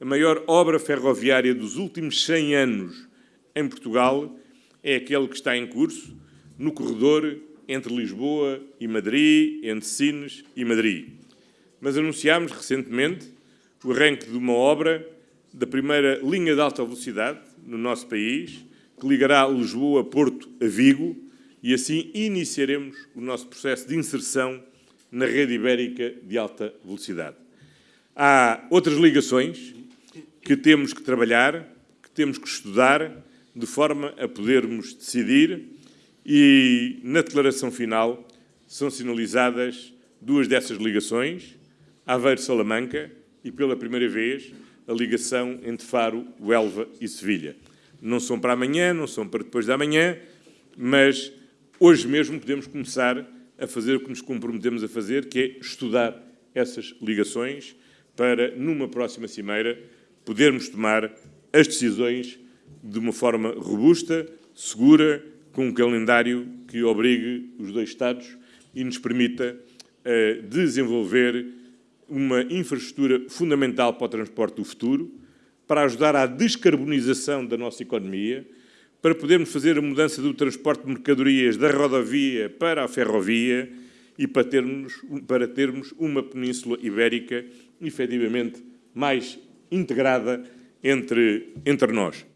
a maior obra ferroviária dos últimos 100 anos em Portugal é aquele que está em curso no corredor entre Lisboa e Madrid, entre Sines e Madrid. Mas anunciámos recentemente o arranque de uma obra da primeira linha de alta velocidade no nosso país, que ligará Lisboa, Porto a Vigo, e assim iniciaremos o nosso processo de inserção na rede ibérica de alta velocidade. Há outras ligações que temos que trabalhar, que temos que estudar, de forma a podermos decidir e, na declaração final, são sinalizadas duas dessas ligações, Aveiro-Salamanca e, pela primeira vez, a ligação entre Faro, Huelva e Sevilha. Não são para amanhã, não são para depois da manhã, mas hoje mesmo podemos começar a fazer o que nos comprometemos a fazer, que é estudar essas ligações para, numa próxima cimeira, podermos tomar as decisões de uma forma robusta, segura, com um calendário que obrigue os dois Estados e nos permita uh, desenvolver uma infraestrutura fundamental para o transporte do futuro, para ajudar à descarbonização da nossa economia, para podermos fazer a mudança do transporte de mercadorias da rodovia para a ferrovia e para termos, para termos uma península ibérica efetivamente mais integrada entre, entre nós.